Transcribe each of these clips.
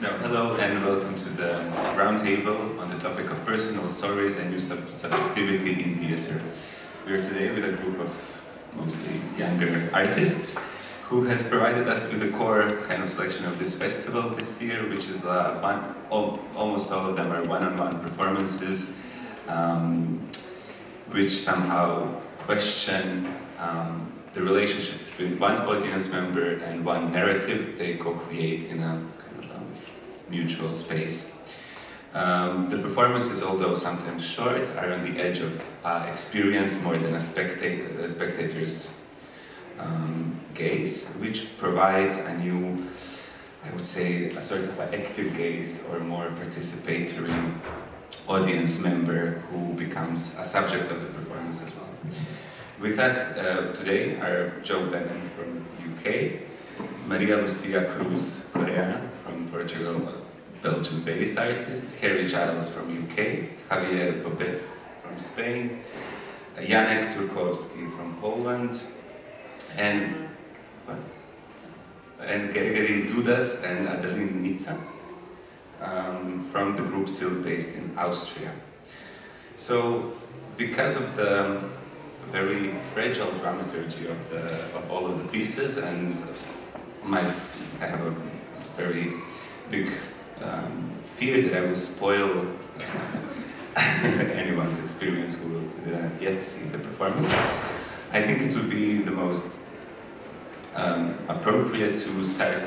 No, hello and welcome to the roundtable on the topic of personal stories and new sub subjectivity in theatre. We are today with a group of mostly younger artists who has provided us with the core kind of selection of this festival this year, which is uh, one, all, almost all of them are one-on-one -on -one performances, um, which somehow question um, the relationship between one audience member and one narrative they co-create in a kind of a mutual space. Um, the performances, although sometimes short, are on the edge of uh, experience more than a, spectator, a spectator's um, gaze, which provides a new, I would say, a sort of active gaze or more participatory audience member who becomes a subject of the performance as well. With us uh, today are Jo Bannon from UK, Maria Lucia Cruz Correia from Portugal, Belgian-based artist, Harry Giles from UK, Javier Bobes from Spain, Janek Turkowski from Poland, and and Gregory Dudas and Adeline Nitza um, from the group still based in Austria. So because of the very fragile dramaturgy of, the, of all of the pieces and my, I have a very big um, fear that I will spoil anyone's experience who did not yet see the performance. I think it would be the most um, appropriate to start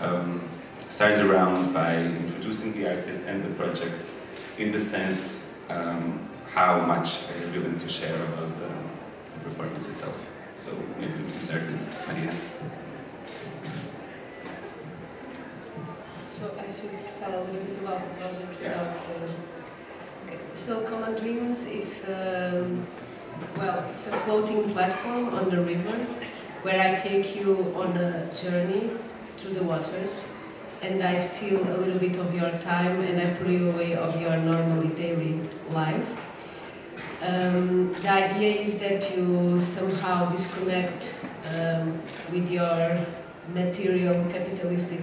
um, start the round by introducing the artist and the project in the sense um, how much are you willing to share about the, the performance itself. So maybe we can start with Maria. So I should tell a little bit about the project Yeah. without. Uh, okay. So Common Dreams is um, well, it's a floating platform on the river where I take you on a journey through the waters and I steal a little bit of your time and I pull you away of your normally daily life. Um, the idea is that you somehow disconnect um, with your material capitalistic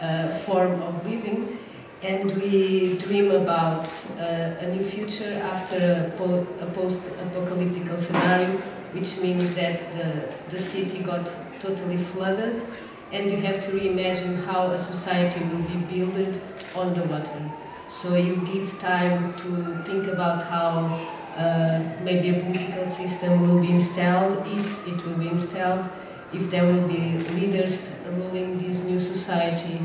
uh, form of living and we dream about uh, a new future after a, po a post-apocalyptic scenario, which means that the, the city got totally flooded and you have to reimagine how a society will be built on the water. So you give time to think about how uh, maybe a political system will be installed, if it will be installed, if there will be leaders ruling this new society,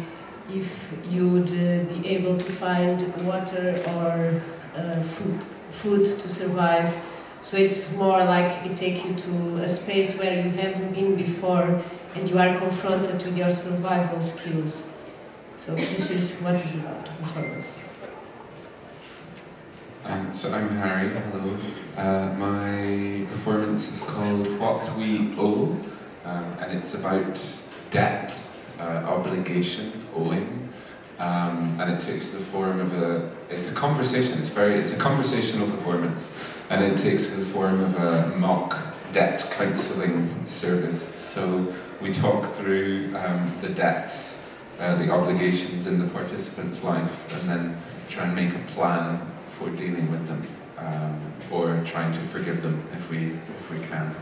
if you would uh, be able to find water or uh, food, food to survive. So it's more like it takes you to a space where you haven't been before and you are confronted with your survival skills. So this is what is about performance. Um, so I'm Harry, hello. Uh, my performance is called What We Owe, um, and it's about debt, uh, obligation, owing, um, and it takes the form of a, it's a conversation, it's very, it's a conversational performance, and it takes the form of a mock debt counselling service. So we talk through um, the debts, uh, the obligations in the participant's life, and then try and make a plan for dealing with them, um, or trying to forgive them if we if we can.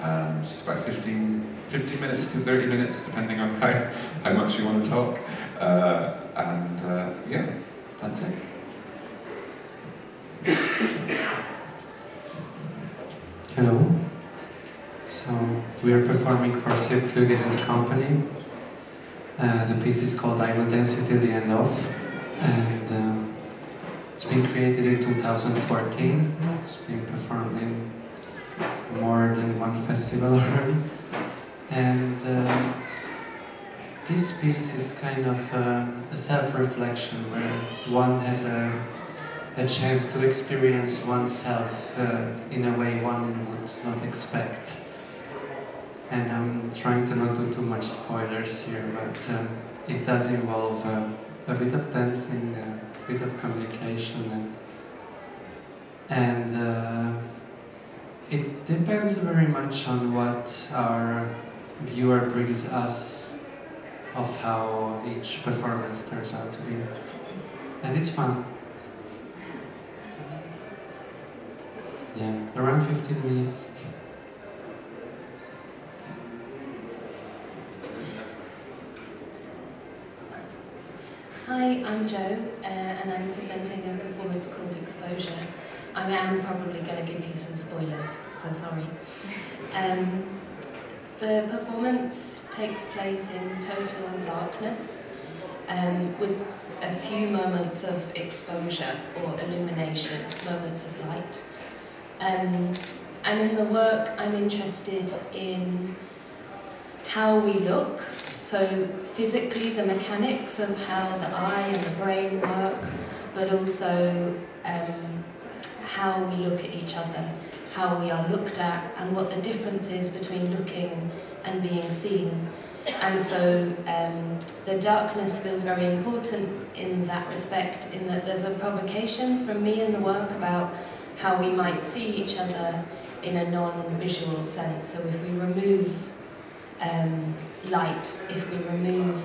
Um, so it's about 15, 15 minutes to 30 minutes, depending on how, how much you want to talk. Uh, and uh, yeah, that's it. Hello. So we are performing for Silk Flügel Company. Uh, the piece is called I Will Dance You Till the End of, and uh, it's been created in 2014. It's been performed in more than one festival already, and uh, this piece is kind of uh, a self-reflection where one has a a chance to experience oneself uh, in a way one would not expect. And I'm trying to not do too much spoilers here, but um, it does involve uh, a bit of dancing, a bit of communication, and, and uh, it depends very much on what our viewer brings us of how each performance turns out to be. And it's fun. Yeah, around 15 minutes. Hi, I'm Jo, uh, and I'm presenting a performance called Exposure. I am probably going to give you some spoilers, so sorry. Um, the performance takes place in total darkness, um, with a few moments of exposure or illumination, moments of light. Um, and in the work, I'm interested in how we look, so physically the mechanics of how the eye and the brain work, but also um, how we look at each other, how we are looked at, and what the difference is between looking and being seen. And so um, the darkness feels very important in that respect, in that there's a provocation from me in the work about how we might see each other in a non-visual sense. So if we remove um, light, if we remove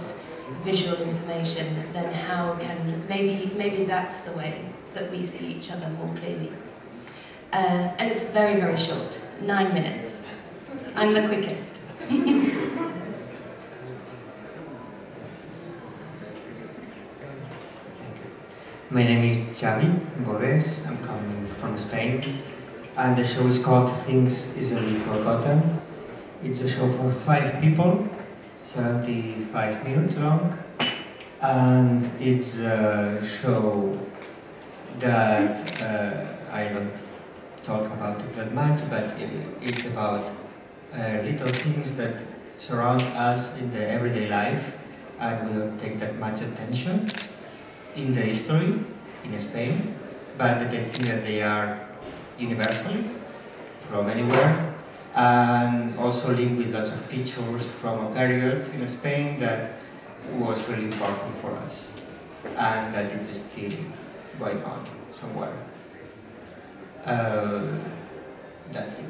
visual information, then how can, maybe, maybe that's the way that we see each other more clearly. Uh, and it's very, very short, nine minutes. I'm the quickest. My name is Xavi Bobes, I'm coming from Spain, and the show is called Things Easily Forgotten. It's a show for five people, 75 minutes long, and it's a show that uh, I don't talk about it that much, but it, it's about uh, little things that surround us in the everyday life, and we don't take that much attention in the history in Spain, but I think that they are universally from anywhere and also linked with lots of pictures from a period in Spain that was really important for us and that it's still going on somewhere. Uh, that's it.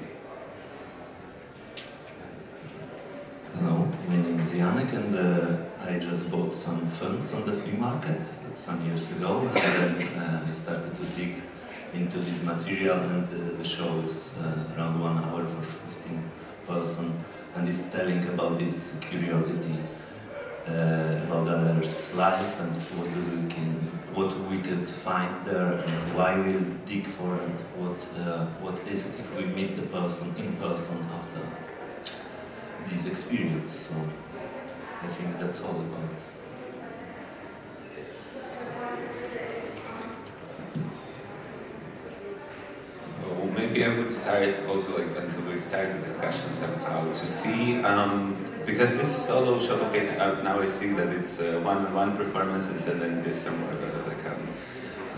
Hello, my name is Janek and uh, I just bought some films on the flea market some years ago and then uh, I started to dig into this material and uh, the show is uh, around one hour for 15 person and is telling about this curiosity uh, about others' life and what we can, what we could find there and why we'll dig for it, what uh, what is if we meet the person in person after this experience. So I think that's all about it. So maybe I would start also like we start the discussion somehow to see um, because this solo show okay now I see that it's uh, one-on-one performances and then this some more uh, like um,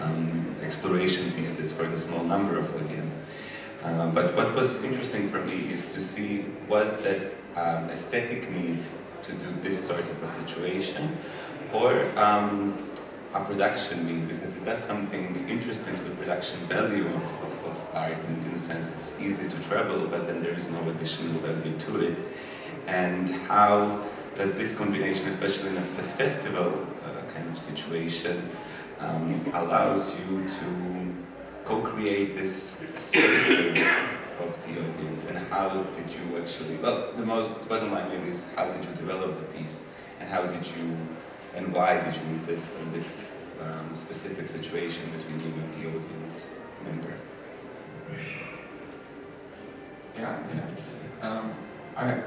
um, exploration pieces for the small number of audience. Uh, but what was interesting for me is to see was that um, aesthetic need to do this sort of a situation or um, a production need because it does something interesting to the production value of art in, the sense it's easy to travel but then there is no additional value to it. And how does this combination especially in a festival uh, kind of situation um, allows you to co-create this spaces of the audience? And how did you actually well the most bottom line maybe is how did you develop the piece? And how did you and why did you insist on this um, specific situation between you and the audience member Yeah. Um, I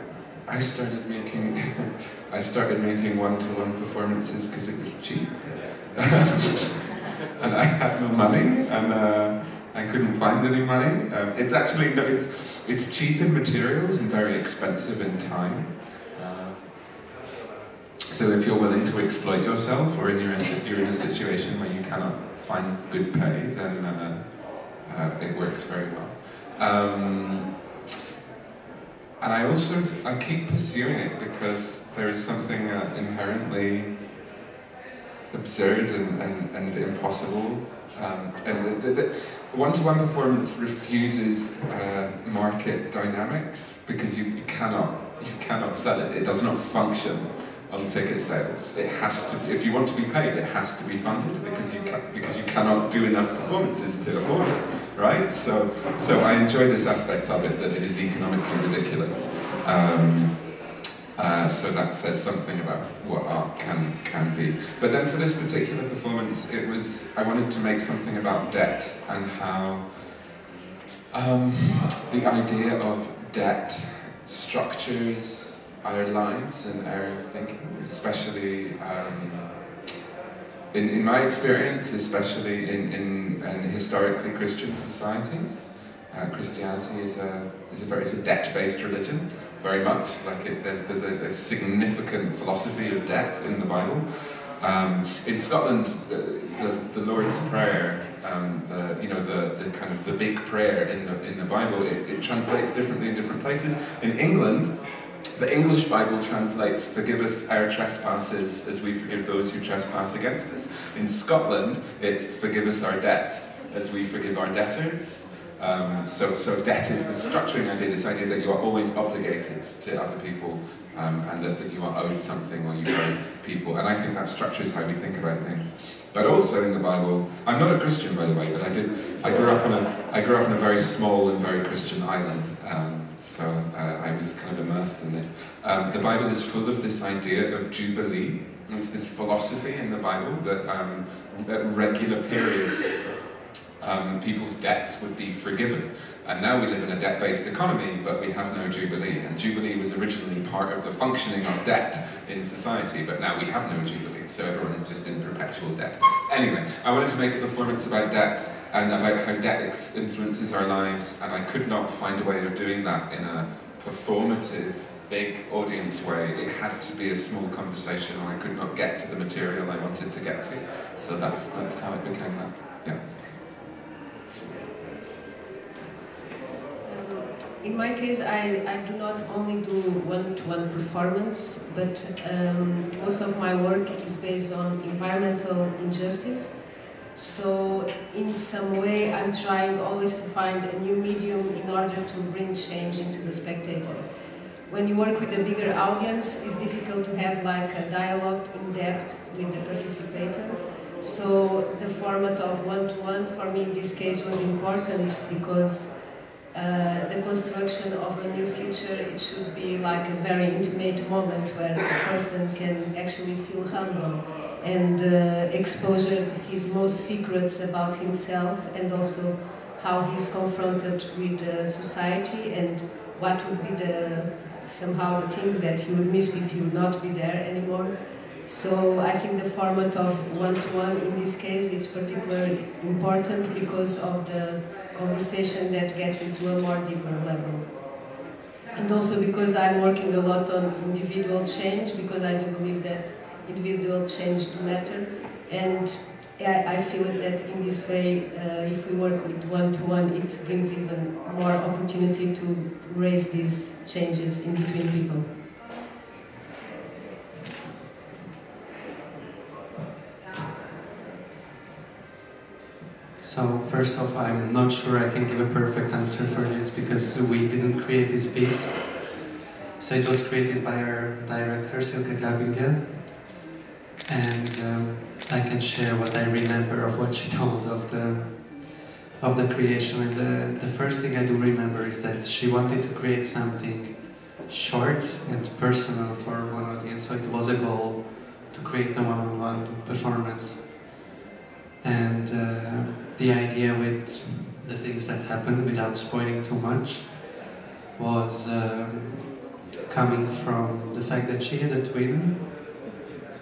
I started making I started making one-to-one performances because it was cheap, and I had no money, and uh, I couldn't find any money. Um, it's actually no, it's it's cheap in materials and very expensive in time. Uh, so if you're willing to exploit yourself, or in you're, in, you're in a situation where you cannot find good pay, then uh, uh, it works very well. Um, and I also I keep pursuing it because there is something uh, inherently absurd and, and, and impossible. Um, and the, one-to-one performance refuses uh, market dynamics because you, you cannot you cannot sell it. It does not function on ticket sales. It has to, if you want to be paid, it has to be funded because you ca- because you cannot do enough performances to afford it, right? So, so I enjoy this aspect of it that it is economically ridiculous. Um, uh, so that says something about what art can can be. But then for this particular performance, it was I wanted to make something about debt and how um, the idea of debt structures our lives and our thinking, especially um, in, in my experience, especially in, in, in historically Christian societies. Uh, Christianity is a, is a very debt-based religion, very much. Like it, there's, there's a, a significant philosophy of debt in the Bible. Um, in Scotland, the, the, the Lord's Prayer, um, the, you know, the, the kind of the big prayer in the, in the Bible, it, it translates differently in different places. In England, the English Bible translates, forgive us our trespasses as we forgive those who trespass against us. In Scotland, it's forgive us our debts as we forgive our debtors. Um, so, so debt is the structuring idea, this idea that you are always obligated to other people um, and that, that you are owed something or you owe people. And I think that structures how we think about things. But also in the Bible, I'm not a Christian by the way, but I did. I grew up on a I grew up on a very small and very Christian island, um, so uh, I was kind of immersed in this. Um, the Bible is full of this idea of jubilee. There's this philosophy in the Bible that um, at regular periods um, people's debts would be forgiven. And now we live in a debt-based economy, but we have no Jubilee. And Jubilee was originally part of the functioning of debt in society, but now we have no Jubilee, so everyone is just in perpetual debt. Anyway, I wanted to make a performance about debt and about how debt influences our lives, and I could not find a way of doing that in a performative, big audience way. It had to be a small conversation, and I could not get to the material I wanted to get to. So that's, that's how it became that. Yeah. In my case, I, I do not only do one-to-one performance, but um, most of my work is based on environmental injustice. So in some way, I'm trying always to find a new medium in order to bring change into the spectator. When you work with a bigger audience, it's difficult to have like a dialogue in depth with the participator. So the format of one-to-one -one for me in this case was important because uh, the construction of a new future, it should be like a very intimate moment where the person can actually feel humble and uh, exposure his most secrets about himself and also how he's confronted with uh, society and what would be the somehow the things that he would miss if he would not be there anymore. So I think the format of one-to-one -one in this case is particularly important because of the conversation that gets into a more deeper level. And also because I'm working a lot on individual change, because I do believe that individual change matter. And I, I feel that in this way, uh, if we work with one-to-one, -one, it brings even more opportunity to raise these changes in between people. So first off, I'm not sure I can give a perfect answer for this because we didn't create this piece. So it was created by our director, Silke Grabinger. And um, I can share what I remember of what she told of the of the creation. And the, the first thing I do remember is that she wanted to create something short and personal for one audience. So it was a goal to create a one-on-one -on -one performance. And uh, the idea with the things that happened, without spoiling too much, was um, coming from the fact that she had a twin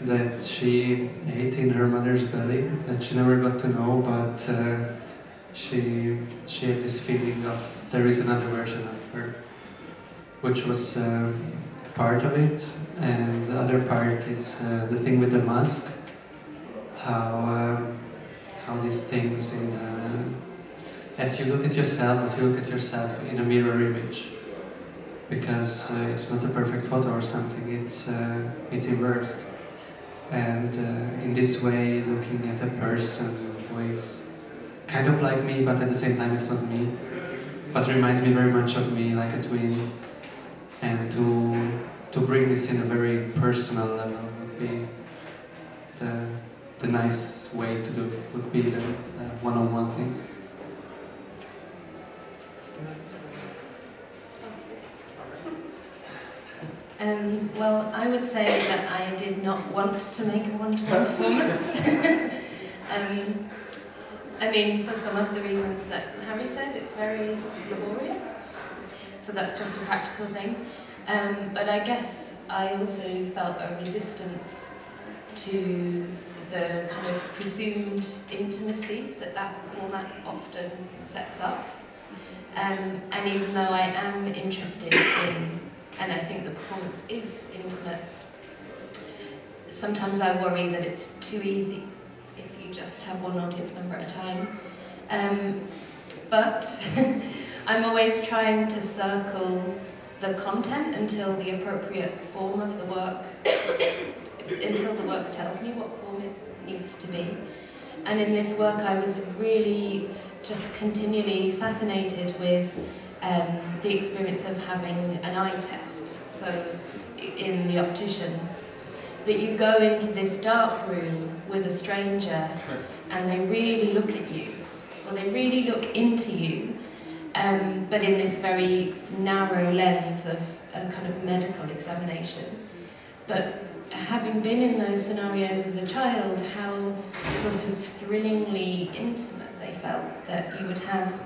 that she ate in her mother's belly, that she never got to know, but uh, she, she had this feeling of there is another version of her, which was uh, part of it. And the other part is uh, the thing with the mask, how um, how these things in uh, as you look at yourself, as you look at yourself in a mirror image, because uh, it's not a perfect photo or something. It's uh, it's inversed, and uh, in this way, looking at a person who is kind of like me, but at the same time, it's not me, but reminds me very much of me, like a twin. and to to bring this in a very personal level would be the the nice way to do it. Would be the uh, one-on-one thing. Um, well, I would say that I did not want to make a one-to-one performance. um, I mean, for some of the reasons that Harry said, it's very laborious. So that's just a practical thing. Um, but I guess I also felt a resistance to the kind of presumed intimacy that that format often sets up. Um, and even though I am interested in, and I think the performance is intimate, sometimes I worry that it's too easy if you just have one audience member at a time. Um, but I'm always trying to circle the content until the appropriate form of the work, until the work tells me what form it needs to be. And in this work, I was really just continually fascinated with um, the experience of having an eye test. So, in the opticians, that you go into this dark room with a stranger and they really look at you, or they really look into you, um, but in this very narrow lens of a kind of medical examination. But having been in those scenarios as a child, how sort of thrillingly intimate they felt that you would have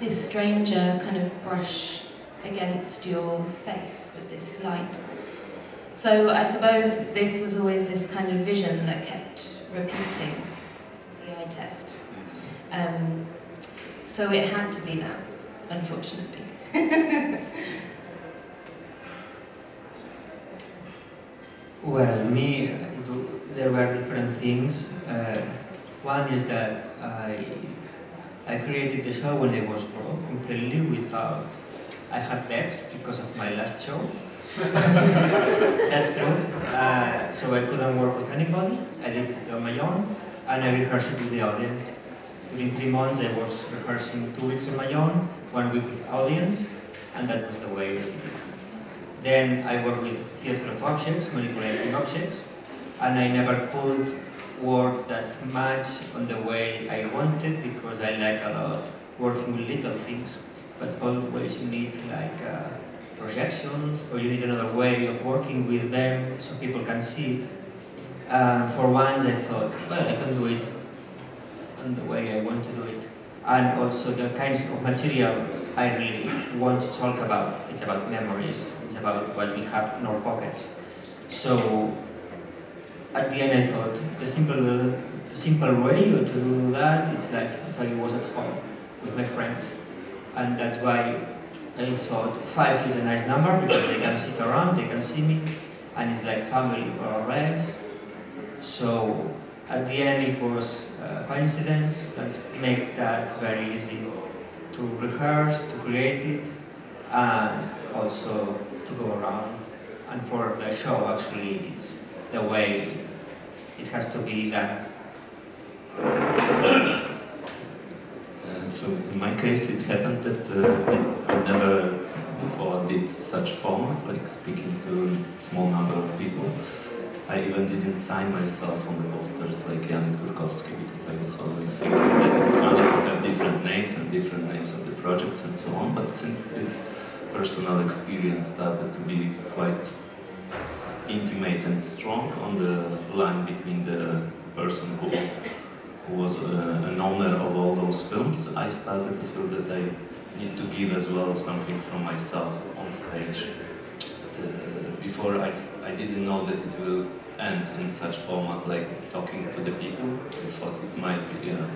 this stranger kind of brush against your face with this light. So I suppose this was always this kind of vision that kept repeating the eye test. Um, so it had to be that, unfortunately. Well, me, there were different things. Uh, one is that I, I created the show when I was broke completely without, I had debts because of my last show. That's true. Uh, so I couldn't work with anybody. I did it on my own, and I rehearsed it with the audience. During three months, I was rehearsing two weeks on my own, one week with audience, and that was the way did it. Then I worked with theater of objects, manipulating objects, and I never could work that much on the way I wanted because I like a lot working with little things, but always you need like uh, projections or you need another way of working with them so people can see it. For once I thought, well, I can do it on the way I want to do it and also the kinds of materials I really want to talk about. It's about memories, it's about what we have in our pockets. So at the end I thought the simple, the simple way to do that, it's like if I was at home with my friends. And that's why I thought five is a nice number because they can sit around, they can see me, and it's like family or less. So at the end it was a coincidence that make that very easy to rehearse, to create it, and also to go around. And for the show actually it's the way it has to be done. So in my case, it happened that uh, I, I never before did such format, like speaking to a small number of people. I even didn't sign myself on the posters like Janek Turkowski because I was always thinking that it's funny to have different names and different names of the projects and so on. But since this personal experience started to be quite intimate and strong on the line between the person who was uh, an owner of all those films, I started to feel that I need to give as well something from myself on stage. Uh, before I, I didn't know that it will end in such format like talking to the people. I thought it might be a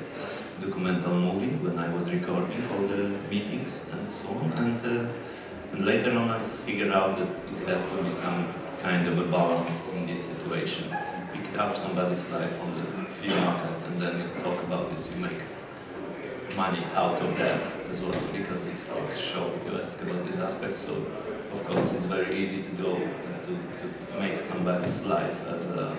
documental movie when I was recording all the meetings and so on. And, uh, and later on I figured out that it has to be some kind of a balance in this situation. You pick up somebody's life on the market and then you talk about this, you make money out of that as well because it's like show, you ask about this aspect. So of course it's very easy to go and to, to make somebody's life as a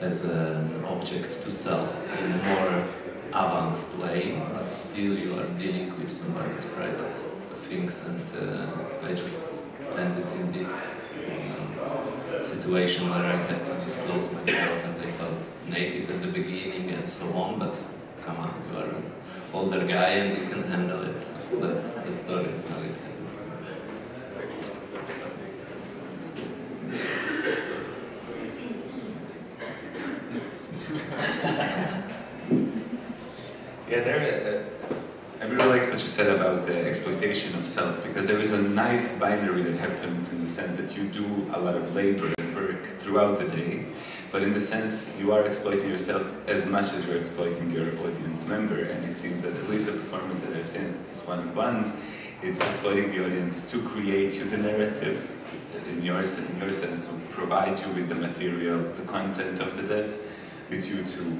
as an object to sell in a more advanced way, but still you are dealing with somebody's private things, and uh, I just landed in this uh, situation where I had to disclose myself, and naked at the beginning and so on. But come on, you are an older guy and you can handle it. So that's the story how it happened. Yeah, there. Uh, I really like what you said about the exploitation of self because there is a nice binary that happens in the sense that you do a lot of labor and work throughout the day, but in the sense you are exploiting yourself as much as you're exploiting your audience member. And it seems that at least the performance that I've seen is one-on-ones, it's exploiting the audience to create you the narrative in your, in your sense to provide you with the material, the content of the deaths, with you to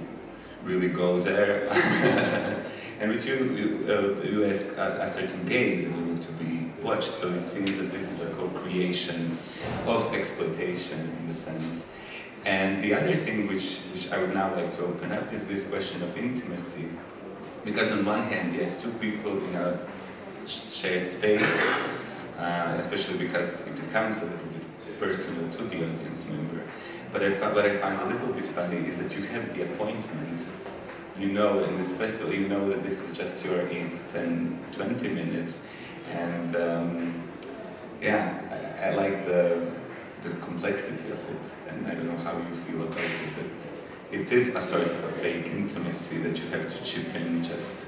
really go there. and with you, you, uh, you ask a, a, certain gaze you look to be watched. So it seems that this is a co-creation of exploitation in the sense. And the other thing which, which I would now like to open up is this question of intimacy. Because on one hand, yes, two people in a shared space, uh, especially because it becomes a little bit personal to the audience member. But I, what I find a little bit funny is that you have the appointment. You know, in this festival, you know that this is just your 8, 10, 20 minutes. And um, yeah, I, I, like the, the complexity of it. And I don't know how you feel about it. That it is a sort of a fake intimacy that you have to chip in just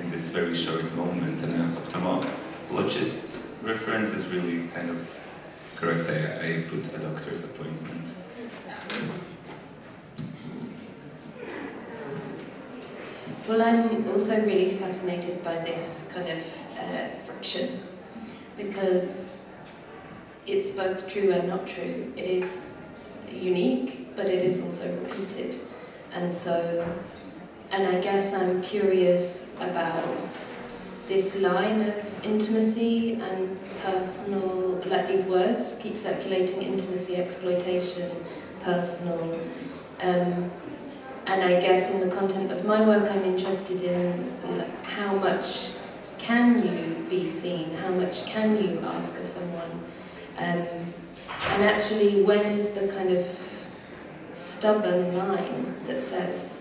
in this very short moment. And an ophthalmologist reference is really kind of correct. I, I put a doctor's appointment. Well, I'm also really fascinated by this kind of uh, friction because it's both true and not true. It is unique, but it is also repeated. And so, and I guess I'm curious about this line of intimacy and personal, like these words keep circulating, intimacy, exploitation, personal. Um, and I guess in the content of my work I'm interested in how much can you be seen, how much can you ask of someone. Um, and actually when is the kind of stubborn line that says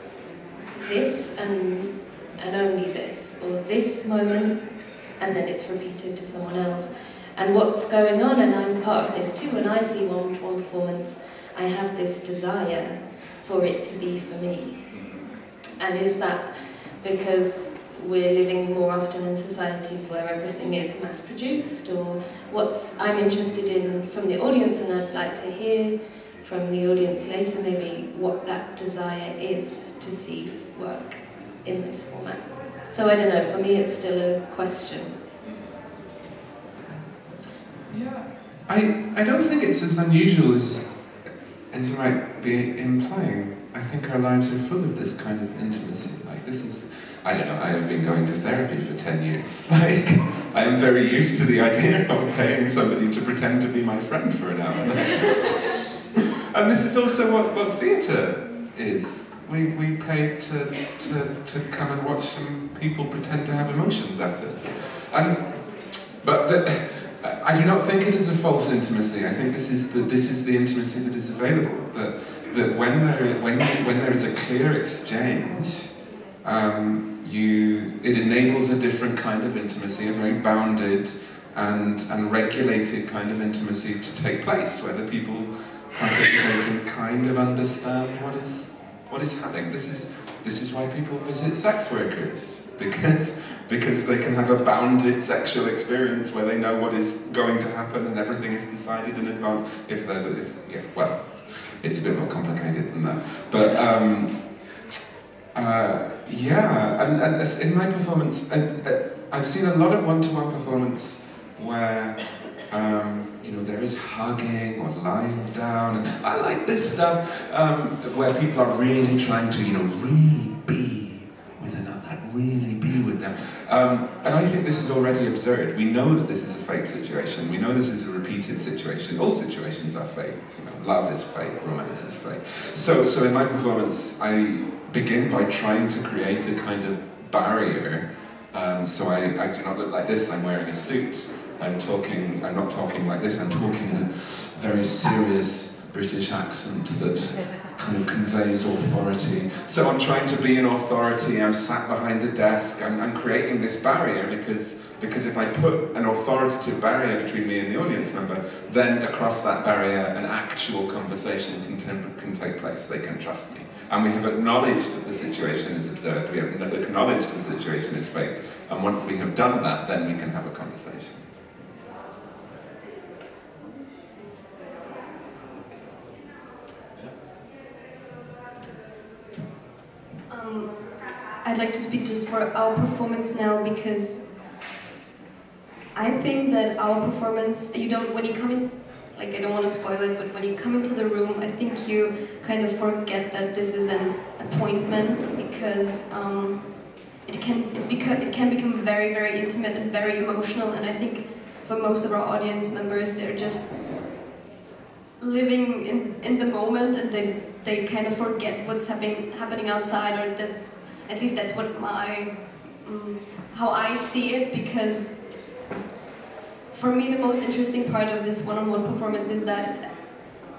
this and, and only this, or this moment and then it's repeated to someone else. And what's going on, and I'm part of this too, when I see one-to-one performance, I have this desire for it to be for me. And is that because we're living more often in societies where everything is mass-produced, or what's I'm interested in from the audience, and I'd like to hear from the audience later maybe what that desire is to see work in this format. So I don't know, for me it's still a question. Yeah, I, I don't think it's as unusual as, as you might be implying. I think our lives are full of this kind of intimacy. Like this is, I don't know, I have been going to therapy for 10 years. Like, I am very used to the idea of paying somebody to pretend to be my friend for an hour. and this is also what, what theatre is. We, we pay to, to, to come and watch some people pretend to have emotions at it. And, but the, I do not think it is a false intimacy. I think this is the, this is the intimacy that is available. That, that when, there, when, when there is a clear exchange, um, you, it enables a different kind of intimacy, a very bounded and, and regulated kind of intimacy to take place, where the people participating kind of understand what is, what is happening. This is, this is why people visit sex workers, because because they can have a bounded sexual experience where they know what is going to happen and everything is decided in advance. If they're, if, yeah, well, it's a bit more complicated than that. But um, uh, yeah, and, and in my performance, I, have seen a lot of one-to-one performance where um, you know there is hugging or lying down, and I like this stuff um, where people are really trying to you know really be with another, really be with them. Um, and I think this is already absurd. We know that this is a fake situation. We know this is a repeated situation. All situations are fake. You know, love is fake, romance is fake. So, so in my performance, I begin by trying to create a kind of barrier Um, so I, I do not look like this, I'm wearing a suit, I'm talking, I'm not talking like this, I'm talking in a very serious British accent that kind of conveys authority. So I'm trying to be an authority, I'm sat behind a desk, I'm, I'm creating this barrier because, because if I put an authoritative barrier between me and the audience member, then across that barrier an actual conversation can, can take place, they can trust me. And we have acknowledged that the situation is absurd, we have acknowledged the situation is fake, and once we have done that, then we can have a conversation. I'd like to speak just for our performance now because I think that our performance, you don't, when you come in, like I don't want to spoil it, but when you come into the room, I think you kind of forget that this is an appointment because um, it can it, beca- it can become very very intimate and very emotional, and I think for most of our audience members, they're just living in, in the moment and they, they kind of forget what's happening happening outside or that's at least that's what my um, how I see it because for me the most interesting part of this one-on-one performance is that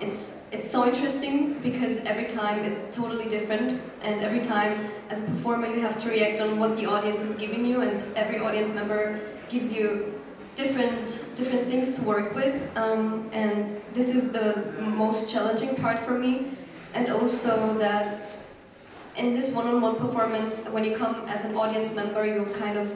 it's it's so interesting because every time it's totally different and every time as a performer you have to react on what the audience is giving you and every audience member gives you different different things to work with. Um, and this is the most challenging part for me and also that in this one-on-one performance when you come as an audience member you kind of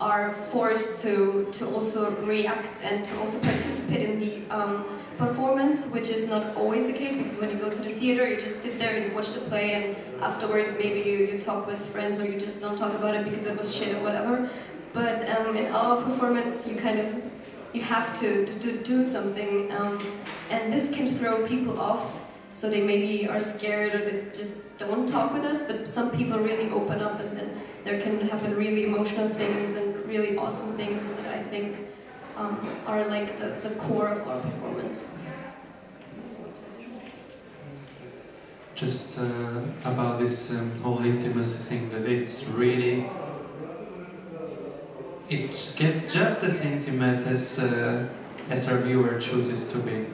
are forced to to also react and to also participate in the um, performance which is not always the case because when you go to the theater you just sit there and you watch the play and afterwards maybe you, you talk with friends or you just don't talk about it because it was shit or whatever but um, in our performance, you kind of you have to, to, to do something, um, and this can throw people off. So they maybe are scared or they just don't talk with us. But some people really open up, and then there can happen really emotional things and really awesome things that I think um, are like the, the core of our performance. Just uh, about this um, whole intimacy thing, that it's really it gets just as intimate as uh, as our viewer chooses to be.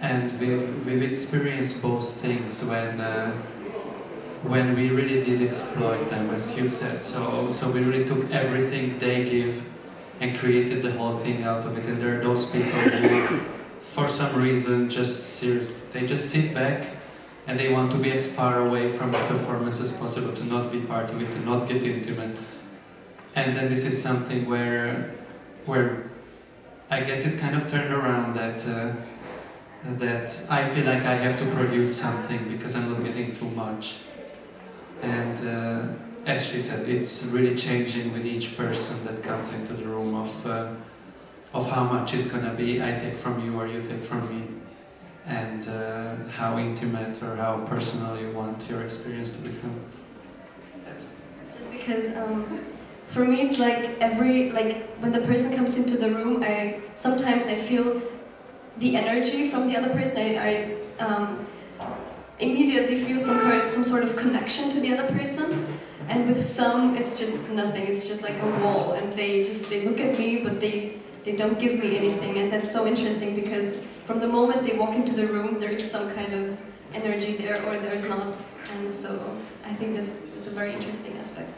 And we've we've experienced both things when uh, when we really did exploit them, as you said. So so we really took everything they give and created the whole thing out of it. And there are those people who, for some reason, just serious, they just sit back and they want to be as far away from the performance as possible, to not be part of it, to not get intimate and then this is something where where I guess it's kind of turned around that uh, that I feel like I have to produce something because I'm not getting too much. And uh, as she said it's really changing with each person that comes into the room of uh, of how much it's gonna be. I take from you or you take from me. And uh, how intimate or how personal you want your experience to become. Just because um, for me it's like every like when the person comes into the room i sometimes i feel the energy from the other person i, I um, immediately feel some some sort of connection to the other person. And with some it's just nothing. It's just like a wall. And they just they look at me but they they don't give me anything. And that's so interesting because from the moment they walk into the room there is some kind of energy there or there's not. And so i think that's it's a very interesting aspect.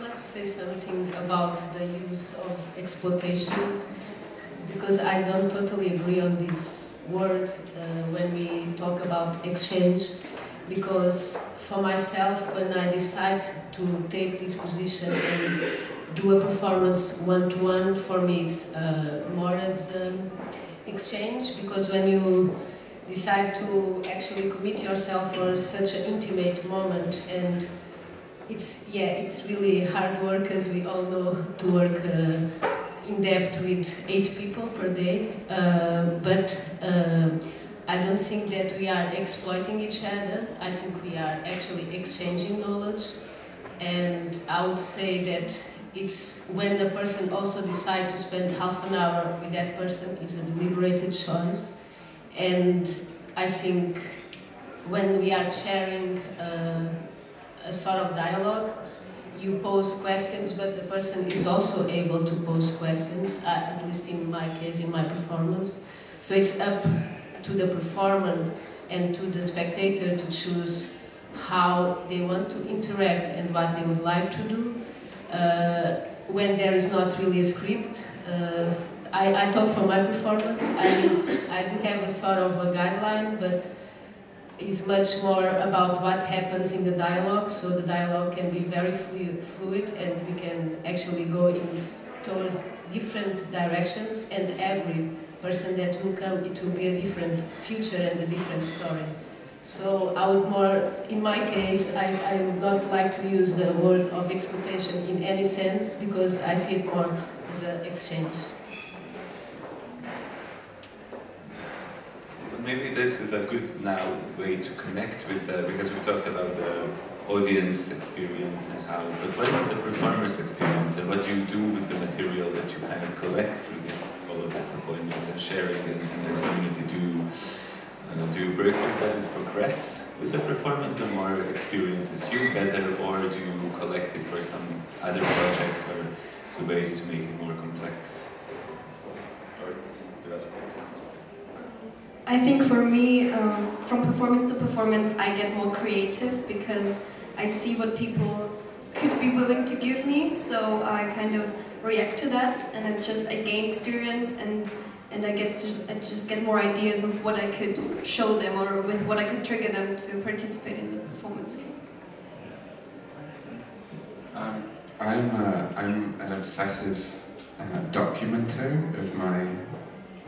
Would like to say something about the use of exploitation because I don't totally agree on this word uh, when we talk about exchange because for myself when I decide to take this position and do a performance one-to-one for me it's uh, more as um, exchange because when you decide to actually commit yourself for such an intimate moment and it's yeah it's really hard work as we all know to work uh, in depth with eight people per day. Uh, but uh, I don't think that we are exploiting each other. I think we are actually exchanging knowledge. And I would say that it's when the person also decides to spend half an hour with that person is a deliberated choice. And I think when we are sharing uh, a sort of dialogue, you pose questions, but the person is also able to pose questions, uh, at least in my case, in my performance. So it's up to the performer and to the spectator to choose how they want to interact and what they would like to do. Uh, when there is not really a script, uh, I, I talk for my performance. I, I do have a sort of a guideline, but it's much more about what happens in the dialogue, so the dialogue can be very flu fluid and we can actually go in towards different directions and every person that will come, it will be a different future and a different story. So I would more, in my case, I, I would not like to use the word of exploitation in any sense because I see it more as an exchange. Maybe this is a good now way to connect with the, because we talked about the audience experience and how, but what is the performer's experience and what do you do with the material that you kind of collect through this, all of these appointments and sharing and, and the community? Do, uh, do you break it, does it progress with the performance the more experiences you better or do you collect it for some other project or two ways to make it more complex or develop it? I think for me, um, from performance to performance, I get more creative because I see what people could be willing to give me, so I kind of react to that, and it's just I gain experience and and I get to, I just get more ideas of what I could show them or with what I could trigger them to participate in the performance. Um, I'm, uh, I'm an obsessive uh, documenter of my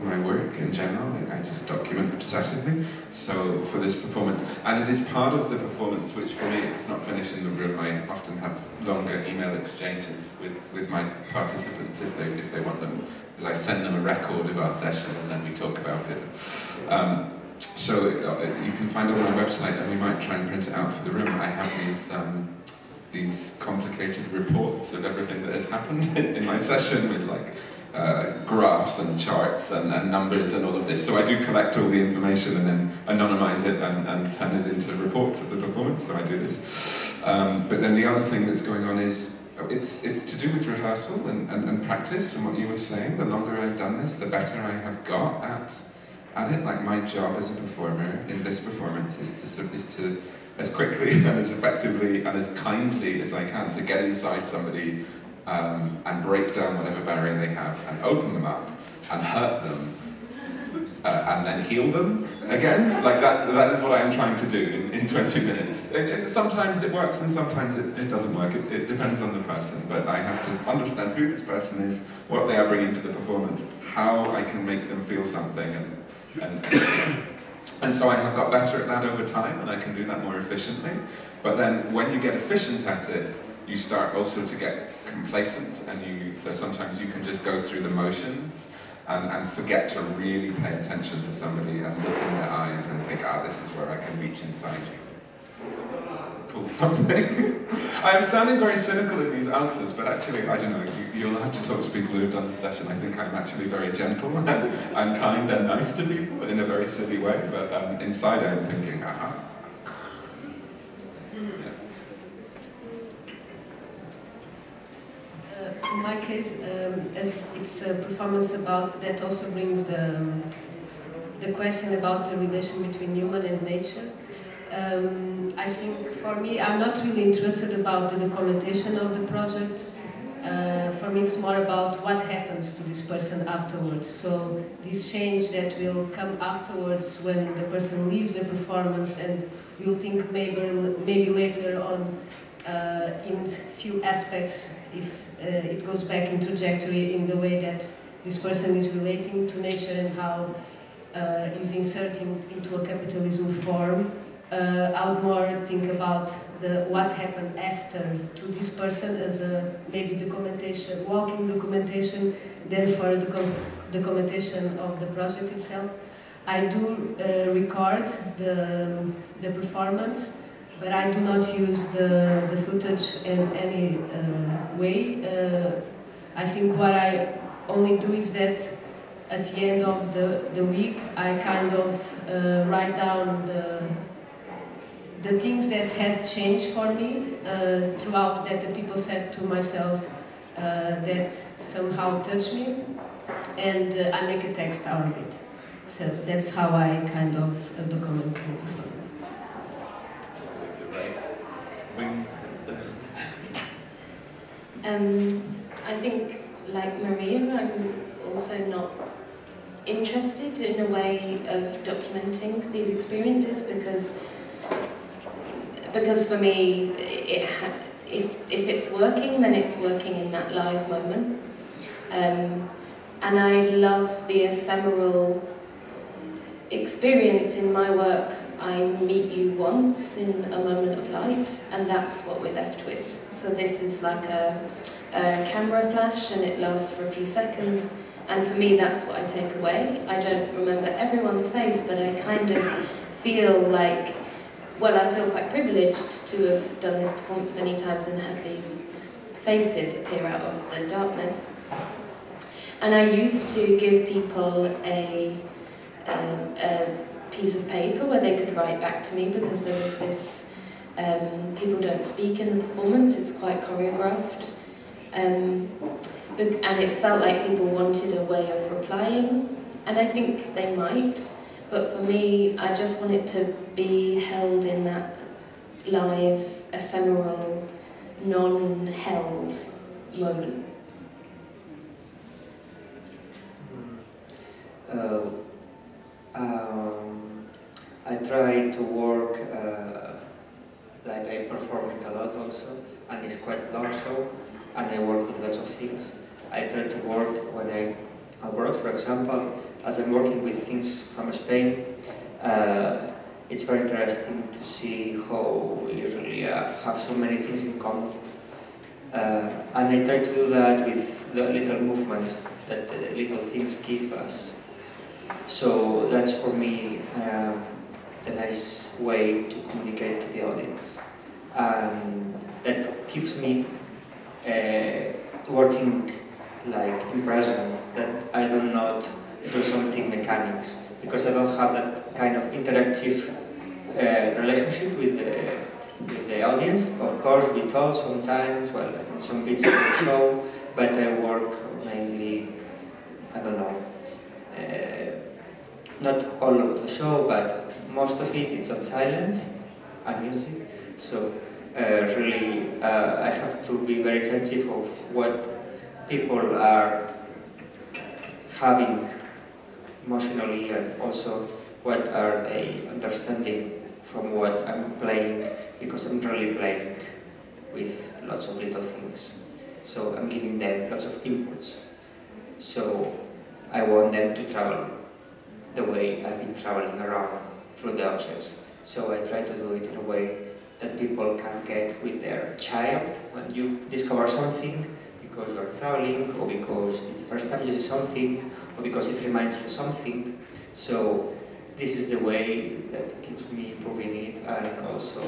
my work in general. I just document obsessively. So for this performance, and it is part of the performance, which for me it's not finished in the room. I often have longer email exchanges with, with my participants if they if they want them, because I send them a record of our session and then we talk about it. Um, so uh, you can find it on my website, and we might try and print it out for the room. I have these. Um, these complicated reports of everything that has happened in my session with like uh, graphs and charts and, and, numbers and all of this. So I do collect all the information and then anonymize it and, and turn it into reports of the performance. So I do this. Um, but then the other thing that's going on is it's, it's to do with rehearsal and, and, and practice and what you were saying. The longer I've done this, the better I have got at, at it. Like my job as a performer in this performance is to, is to as quickly and as effectively and as kindly as I can to get inside somebody um, and break down whatever barrier they have and open them up and hurt them uh, and then heal them again. Like that, that is what I'm trying to do in, in 20 minutes. It, it, sometimes it works and sometimes it, it doesn't work. It, it depends on the person, but I have to understand who this person is, what they are bringing to the performance, how I can make them feel something and, and and so I have got better at that over time and I can do that more efficiently. But then when you get efficient at it, you start also to get complacent and you so sometimes you can just go through the motions and, and forget to really pay attention to somebody and look in their eyes and think, ah, this is where I can reach inside you. Pull something. I am sounding very cynical in these answers, but actually, I don't know, you, will have to talk to people who have done the session. I think I'm actually very gentle and I'm kind and nice to people in a very silly way, but um, inside I'm thinking, aha. In my case, um, as it's a performance about that also brings the um, the question about the relation between human and nature. Um, I think for me, I'm not really interested about the documentation of the project. Uh, for me, it's more about what happens to this person afterwards. So this change that will come afterwards when the person leaves the performance, and you'll think maybe maybe later on uh, in few aspects if it goes back in trajectory in the way that this person is relating to nature and how uh, is inserting into a capitalism form. Uh, I would more think about the what happened after to this person as a maybe documentation, walking documentation, than for the documentation of the project itself. I do uh, record the, the performance but I do not use the, the footage in any uh, way. Uh, I think what I only do is that at the end of the, the week, I kind of uh, write down the, the things that had changed for me uh, throughout that the people said to myself uh, that somehow touched me, and uh, I make a text out of it. So that's how I kind of document the performance. Bring Um, I think, like Maria, I'm also not interested in a way of documenting these experiences because because for me, it if if it's working, then it's working in that live moment. Um, and I love the ephemeral experience in my work. I meet you once in a moment of light, and that's what we're left with. So this is like a, a camera flash, and it lasts for a few seconds. And for me, that's what I take away. I don't remember everyone's face, but I kind of feel like, well, I feel quite privileged to have done this performance many times and had these faces appear out of the darkness. And I used to give people a, um, a piece of paper where they could write back to me because there was this, um, people don't speak in the performance, it's quite choreographed. Um, but- and it felt like people wanted a way of replying, and I think they might, but for me, I just want it to be held in that live, ephemeral, non-held moment. Uh, um, I try to work uh, like I perform it a lot also, and it's quite long show, and I work with lots of things. I try to work when I abroad, for example, as I'm working with things from Spain. Uh, it's very interesting to see how we really uh, have so many things in common. Uh, and I try to do that with the little movements that the little things give us. So that's for me um, the nice way to communicate to the audience. And that keeps me uh, working like in present, that I do not do something mechanics, because I don't have that kind of interactive uh, relationship with the, with the audience. Of course, we talk sometimes, well, some bits of the show, but I work mainly, I don't know, uh, not all of the show, but most of it it's on silence and music. So uh, really, uh, I have to be very attentive of what people are having emotionally and also what are they understanding from what I'm playing because I'm really playing with lots of little things. So I'm giving them lots of inputs. So I want them to travel the way I've been traveling around through the objects. So I try to do it in a way that people can get with their child when you discover something because you are traveling or because it's the first time you see something or because it reminds you something. So this is the way that keeps me improving it and also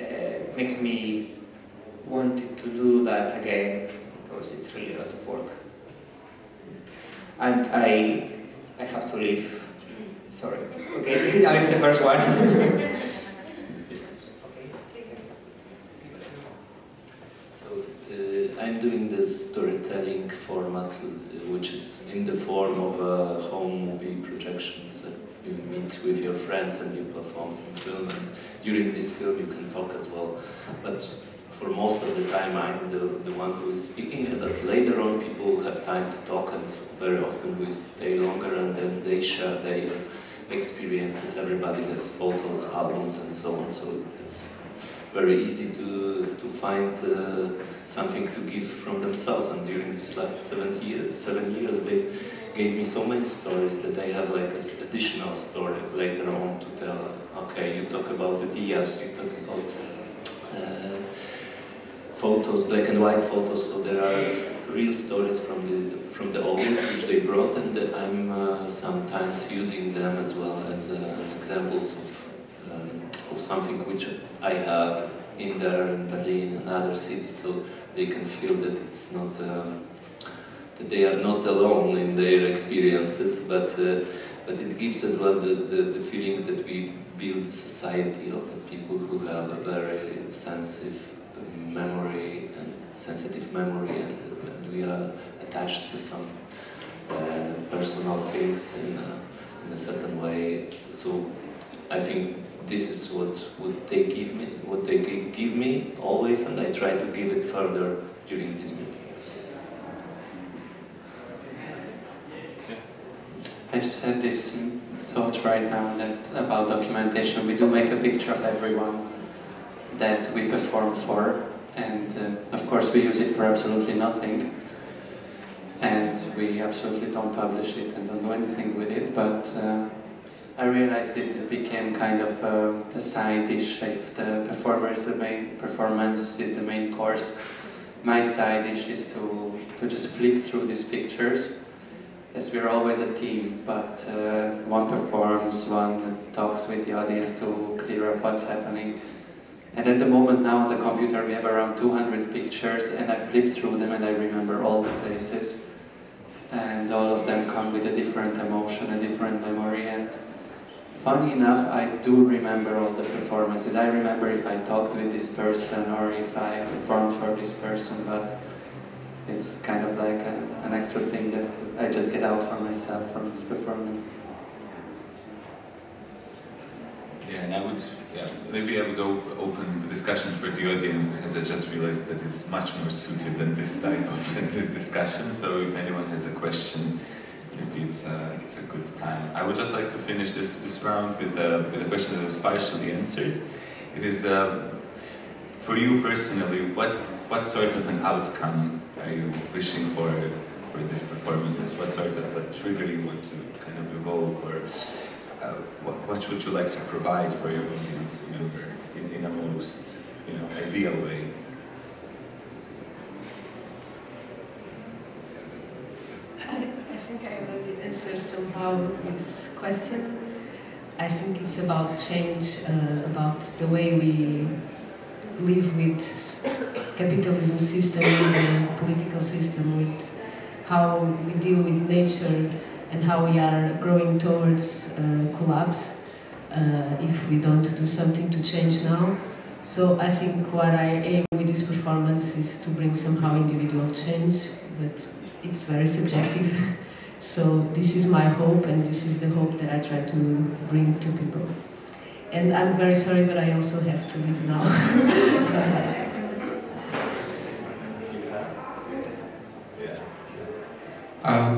uh, makes me want to do that again because it's really a lot of work. And I, I have to leave. Sorry. Okay, I'm the first one. So uh, I'm doing this storytelling format, uh, which is in the form of a home movie projections. You meet with your friends and you perform some film, and during this film you can talk as well. But for most of the time I'm the, the one who is speaking, but later on people have time to talk, and very often we stay longer, and then they share their experiences. Everybody has photos, albums, and so on. So it's very easy to, to find uh, something to give from themselves. And during these last seven years, seven years, they gave me so many stories that I have like an additional story later on to tell. Okay, you talk about the Diaz, you talk about uh, photos, black and white photos. So there are real stories from the from the audience which they brought, and I'm uh, sometimes using them as well as uh, examples of um, of something which I had in there in Berlin and other cities, so they can feel that it's not um, that they are not alone in their experiences, but uh, but it gives as well the, the, the, feeling that we build a society of people who have a very sensitive memory and sensitive memory and, and we are attached to some uh, personal things in a, in a certain way. So I think this is what, what they give me, what they give me always, and I try to give it further during these meetings. I just had this thought right now that about documentation. We do make a picture of everyone that we perform for, and uh, of course we use it for absolutely nothing. And we absolutely don't publish it and don't do anything with it, but uh, I realized it became kind of uh, a side dish if the performer is the main performance is the main course. My side dish is to, to just flip through these pictures as we're always a team, but uh, one performs, one talks with the audience to clear up what's happening. And at the moment now on the computer we have around 200 pictures and I flip through them and I remember all the faces. And all of them come with a different emotion, a different memory and funny enough, I do remember all the performances. I remember if I talked with this person or if I performed for this person, but it's kind of like a, an extra thing that I just get out for myself from this performance. Yeah, and I would, yeah, maybe I would open the discussion for the audience because I just realized that it's much more suited than this type of discussion. So if anyone has a question, maybe it's a, it's a good time. I would just like to finish this, this round with a, with a question that was partially answered. It is, uh, for you personally, what, what sort of an outcome are you wishing for for this performance? What sort of a trigger you want to kind of evoke or uh, what, what would you like to provide for your audience member in, in a most you know, ideal way? I think I already answered somehow this question. I think it's about change, uh, about the way we live with capitalism system, the political system, with how we deal with nature and how we are growing towards uh, collapse uh, if we don't do something to change now. So I think what I aim with this performance is to bring somehow individual change, but it's very subjective. So this is my hope, and this is the hope that I try to bring to people. And I'm very sorry, but I also have to leave now. um,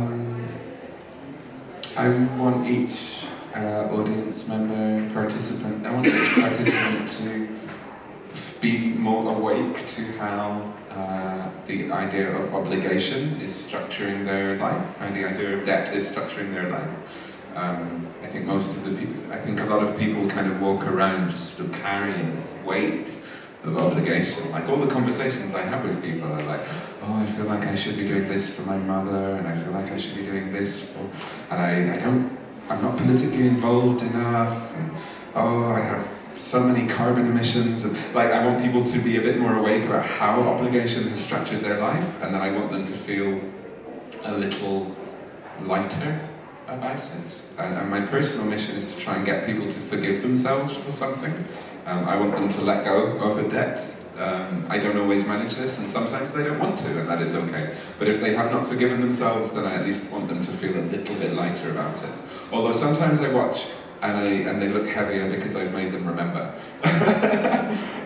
each uh, audience member, participant, I want each participant to be more awake to how uh, the idea of obligation is structuring their life, and the idea of debt is structuring their life. Um, I think most of the people, I think a lot of people kind of walk around just sort of carrying this weight of obligation. Like all the conversations I have with people are like, oh, I feel like I should be doing this for my mother, and I feel like I should be doing this for, and I, I don't, I'm not politically involved enough, and oh, I have so many carbon emissions. And, like, I want people to be a bit more awake about how obligation has structured their life, and then I want them to feel a little lighter about it. And, and my personal mission is to try and get people to forgive themselves for something. Um, I want them to let go of a debt. Um, I don't always manage this, and sometimes they don't want to, and that is okay. But if they have not forgiven themselves, then I at least want them to feel a little bit lighter about it. Although sometimes I watch and, I, and they look heavier because I've made them remember.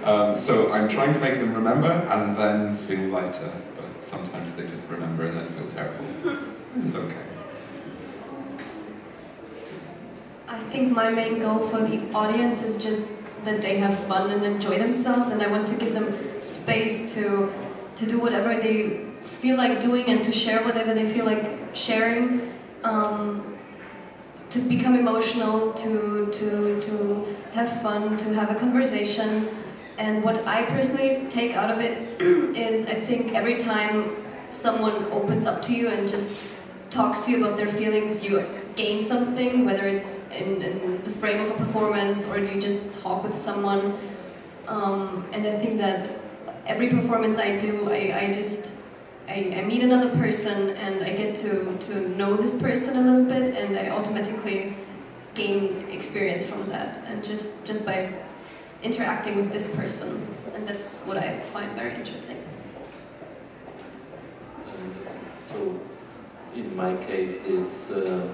um, so I'm trying to make them remember and then feel lighter, but sometimes they just remember and then feel terrible. It's okay. I think my main goal for the audience is just that they have fun and enjoy themselves and I want to give them space to to do whatever they feel like doing and to share whatever they feel like sharing. Um, to become emotional, to, to, to have fun, to have a conversation. And what I personally take out of it is I think every time someone opens up to you and just talks to you about their feelings, you gain something, whether it's in, in the frame of a performance or you just talk with someone. Um, and I think that every performance I do, I, I just I, I meet another person and I get to, to know this person a little bit and I automatically gain experience from that and just, just by interacting with this person and that's what I find very interesting. So, in my case, this uh,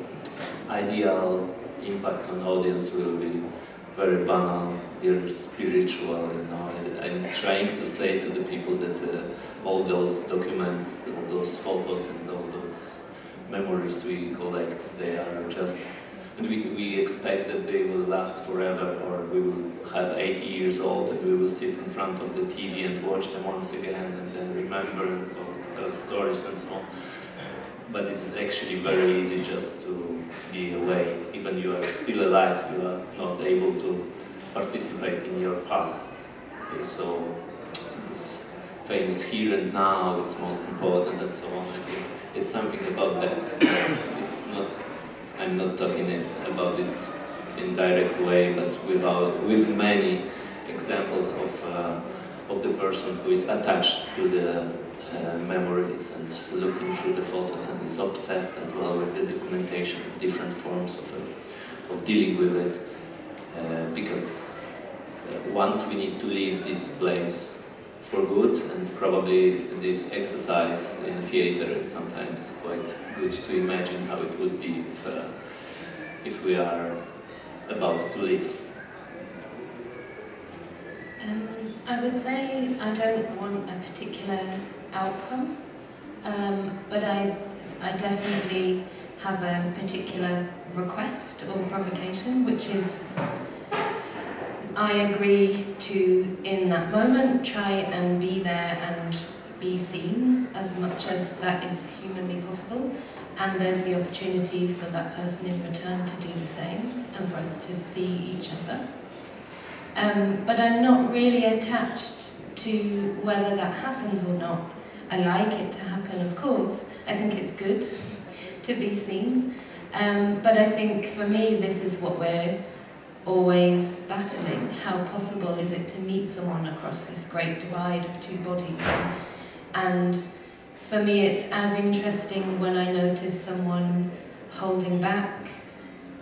ideal impact on audience will be very banal, they're spiritual, you know. I'm trying to say to the people that uh, all those documents, all those photos and all those memories we collect, they are just, and we, we expect that they will last forever or we will have 80 years old and we will sit in front of the TV and watch them once again and then remember and tell stories and so on. But it's actually very easy just to be away. Even you are still alive, you are not able to participate in your past. So this famous here and now, it's most important and so on. I think it's something about that. It's not, I'm not talking about this in direct way, but without, with many examples of, uh, of the person who is attached to the uh, memories and looking through the photos and is obsessed as well with the documentation, different forms of, uh, of dealing with it. Uh, because uh, once we need to leave this place for good and probably this exercise in the theater is sometimes quite good to imagine how it would be if, uh, if we are about to leave. Um, I would say I don't want a particular outcome, um, but I, I definitely have a particular request or provocation, which is I agree to, in that moment, try and be there and be seen as much as that is humanly possible. And there's the opportunity for that person in return to do the same and for us to see each other. Um, but I'm not really attached to whether that happens or not. I like it to happen, of course. I think it's good to be seen. Um, but I think for me, this is what we're always battling. How possible is it to meet someone across this great divide of two bodies? And for me, it's as interesting when I notice someone holding back,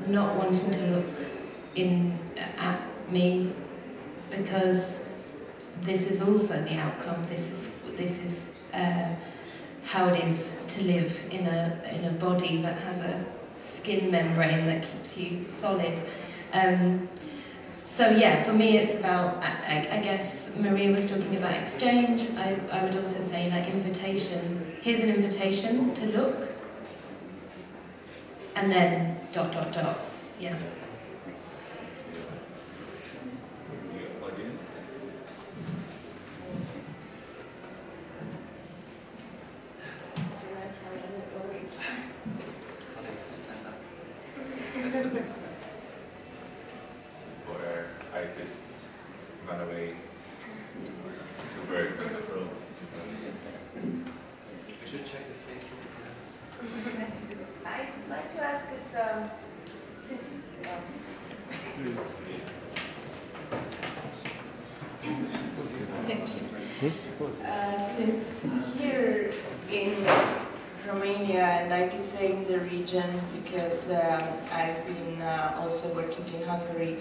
not wanting to look in at me, because this is also the outcome. This is this is uh, how it is to live in a in a body that has a skin membrane that keeps you solid. Um, so yeah, for me it's about, I, I, guess Maria was talking about exchange, I, I would also say like invitation. Here's an invitation to look, and then dot dot dot, yeah. Uh, since here in Romania, and I could say in the region, because uh, I've been uh, also working in Hungary,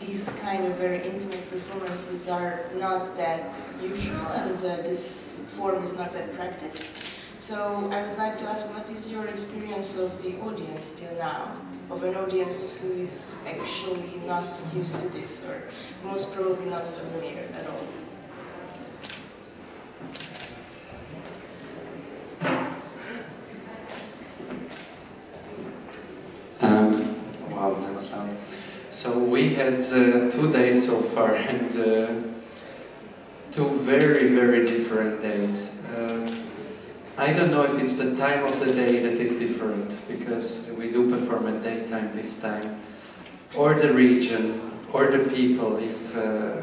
these kind of very intimate performances are not that usual, and uh, this form is not that practiced. So I would like to ask, what is your experience of the audience till now? Of an audience who is actually not used to this, or most probably not familiar at all? Wow, that was fun. So we had uh, two days so far and uh, very, very different days. Uh, I don't know if it's the time of the day that is different because we do perform at daytime this time or the region or the people if uh,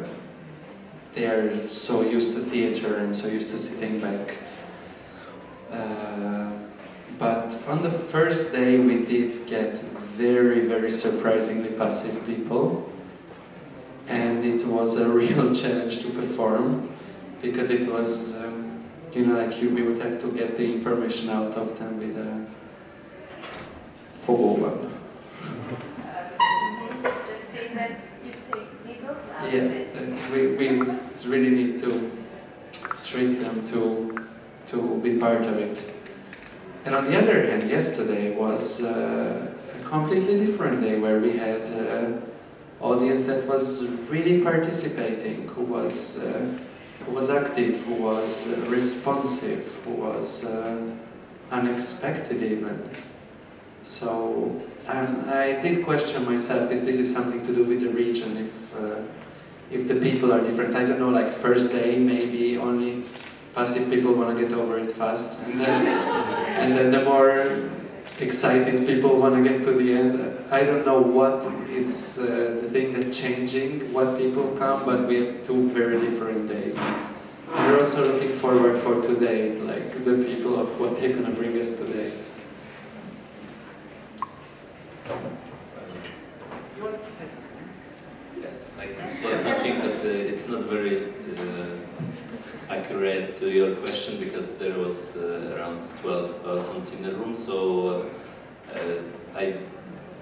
they are so used to theater and so used to sitting back. Uh, but on the first day we did get very, very surprisingly passive people. And it was a real challenge to perform because it was, um, you know, like you, we would have to get the information out of them with a fogóval. Yeah, it's, we, we really need to treat them to to be part of it. And on the other hand, yesterday was uh, a completely different day where we had an audience that was really participating, who was uh, who was active, who was uh, responsive, who was uh, unexpected even. So, and I did question myself: Is this is something to do with the region? If uh, if the people are different, I don't know. Like first day, maybe only passive people want to get over it fast, and then and then the more excited people want to get to the end. I don't know what is uh, the thing that's changing, what people come, but we have two very different days. We're also looking forward for today, like the people of what they're gonna bring us today. You want to say something? Yes, I can say something, but uh, it's not very uh, accurate to your question because there was uh, around 12 persons in the room, so uh, I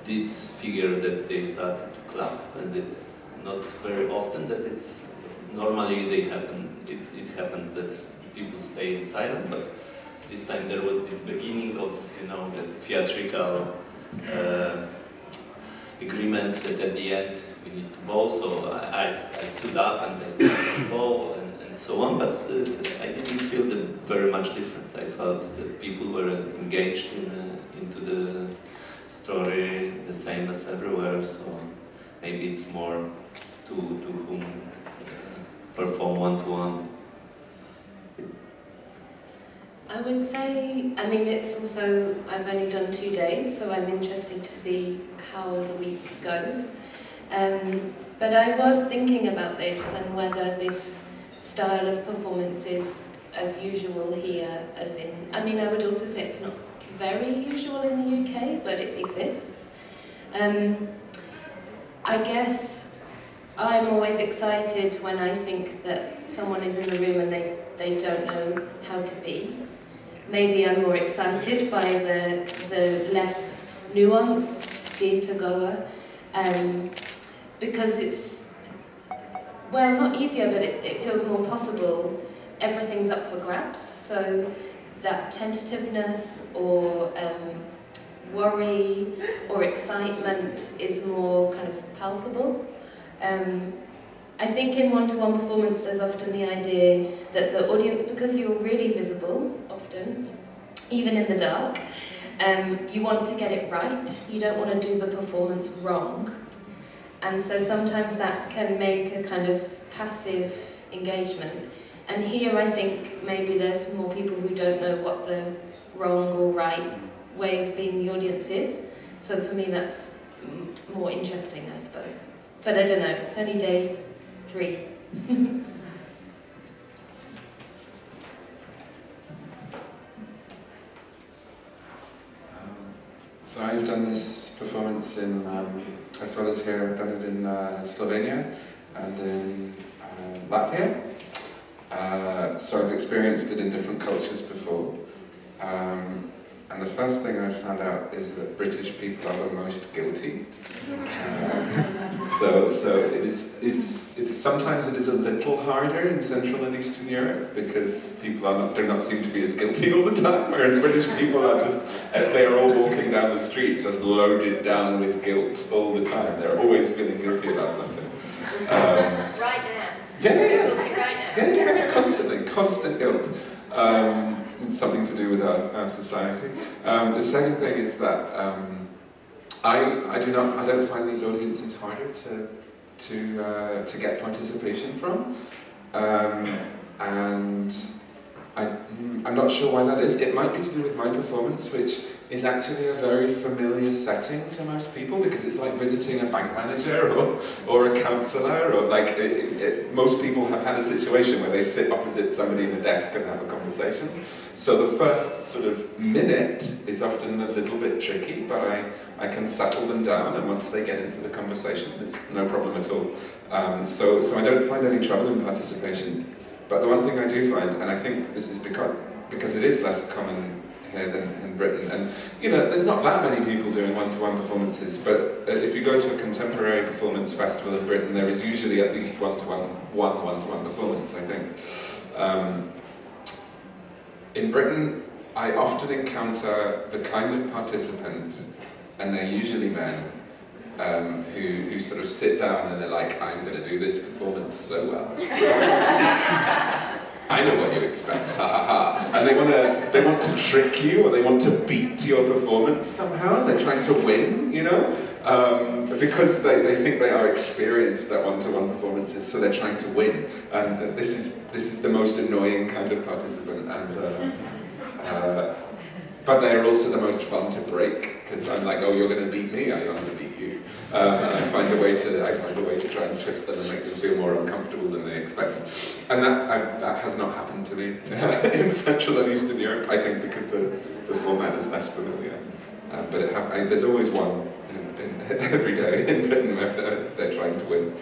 did figure that they started to clap, and it's not very often that it's normally they happen. It, it happens that people stay in silent, but this time there was the beginning of you know the theatrical uh, agreement that at the end we need to bow. So I, I, stood up and I started to bow and, so on, but uh, I didn't feel that very much different. I felt that people were engaged in, uh, into the story the same as everywhere, so maybe it's more to, to whom uh, perform one-to-one. I would say, I mean, it's also, I've only done two days, so I'm interested to see how the week goes. Um, but I was thinking about this and whether this style of performance is as usual here as in, I mean, I would also say it's not very usual in the UK, but it exists. Um, I guess I'm always excited when I think that someone is in the room and they, they don't know how to be. Maybe I'm more excited by the, the less nuanced theatre goer um, because it's, well, not easier, but it, it feels more possible. Everything's up for grabs, so that tentativeness or um, worry or excitement is more kind of palpable. Um, I think in one-to-one -one performance there's often the idea that the audience, because you're really visible often, even in the dark, um, you want to get it right. You don't want to do the performance wrong. And so sometimes that can make a kind of passive engagement. And here I think maybe there's more people who don't know what the wrong or right way of being the audience is. So for me that's more interesting, I suppose. But I don't know, it's only day three. So I've done this performance in, um, as well as here, I've done it in uh, Slovenia and in uh, Latvia. Uh, so I've experienced it in different cultures before. Um, and the first thing I found out is that British people are the most guilty. So, so it is. It's, it's sometimes it is a little harder in Central and Eastern Europe because people are not do not seem to be as guilty all the time. Whereas British people are just they are all walking down the street just loaded down with guilt all the time. They're always feeling guilty about something. Um, right now. Yeah, yeah, yeah. Right now. Yeah, yeah, constantly, constant guilt. Um, it's something to do with our, our society. Um, the second thing is that um, I, I do not, I don't find these audiences harder to, to, uh, to get participation from. Um, and I, I'm not sure why that is. It might be to do with my performance, which is actually a very familiar setting to most people because it's like visiting a bank manager or, or a counsellor or like it, it, most people have had a situation where they sit opposite somebody in a desk and have a conversation. So the first sort of minute is often a little bit tricky, but I, I can settle them down and once they get into the conversation, it's no problem at all. Um, so, so I don't find any trouble in participation but the one thing I do find, and I think this is because, because it is less common here than in Britain, and you know, there's not that many people doing one-to-one performances, but uh, if you go to a contemporary performance festival in Britain, there is usually at least one-to-one, one one-to-one performance, I think. Um, in Britain, I often encounter the kind of participants, and they're usually men, um, who, who sort of sit down and they're like, I'm going to do this performance so well. I know what you expect, ha ha ha. And they want to they want to trick you or they want to beat your performance somehow. They're trying to win, you know? Um, because they, they think they are experienced at one-to-one performances, so they're trying to win. And this is this is the most annoying kind of participant. And uh, uh, but they're also the most fun to break because I'm like, oh, you're going to beat me. I'm going to beat you. Um, and I find a way to I find a way to try and twist them and make them feel more uncomfortable than they expected. And that I've, that has not happened to me in Central and Eastern Europe. I think because the, the format is less familiar. Um, but I, there's always one in, in, every day in Britain where they're, they're trying to win.